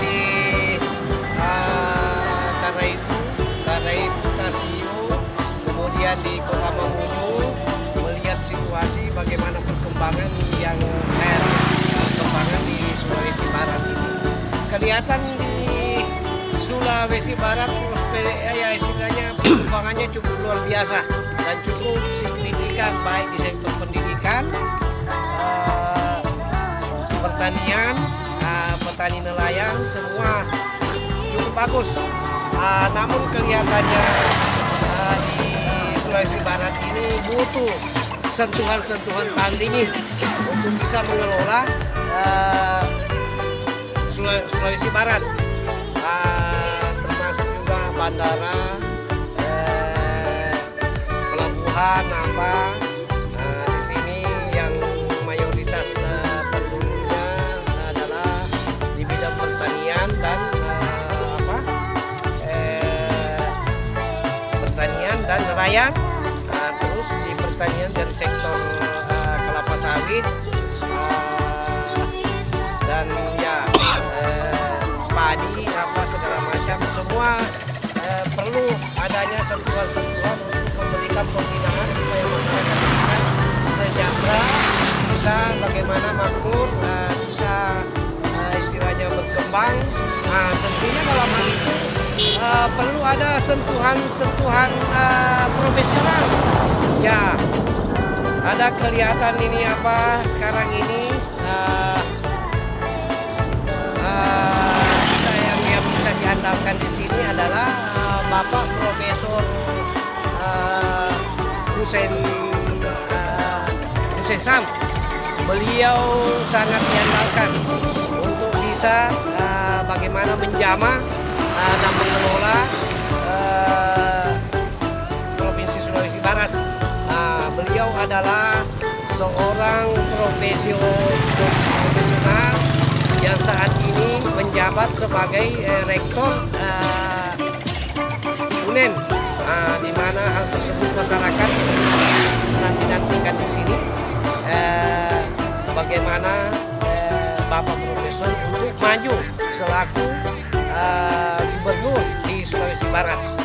di eh, Taraitu, Taraitu Tasio, kemudian di Kota Mamuju melihat situasi bagaimana perkembangan yang eh, perkembangan di Sulawesi Barat ini. Kelihatan di Sulawesi Barat prospe- ya istilahnya perkembangannya cukup luar biasa dan cukup signifikan baik di sektor pendidikan, eh, pertanian, eh, petani nelayan semua cukup bagus. Ah, namun kelihatannya ah, di Sulawesi Barat ini butuh sentuhan-sentuhan tandingi untuk bisa mengelola Sula- Sulawesi Barat, Ah, termasuk juga bandara, eh, pelabuhan apa nelayan Nah, terus di pertanian dari sektor eh, kelapa sawit eh, dan ya eh, padi apa segala macam semua eh, perlu adanya sentuhan-sentuhan untuk memberikan pembinaan supaya masyarakat kita sejahtera bisa bagaimana makmur eh, bisa eh, istilahnya berkembang. Nah tentunya dalam eh, perlu ada sentuhan-sentuhan eh, profesional ya ada kelihatan ini apa sekarang ini eh, kita yang yang bisa diandalkan di sini adalah Bapak Profesor Hussein Sam. Beliau sangat diandalkan untuk bisa eh, bagaimana menjamah dan mengelola eh, Provinsi Sulawesi Barat. Nah, beliau adalah seorang profesio- profesional yang saat ini menjabat sebagai eh, rektor eh, UNEM, Nah, di mana hal tersebut masyarakat nanti-nantikan di sini bagaimana Bapak Profesor untuk maju selaku gubernur di Sulawesi Barat.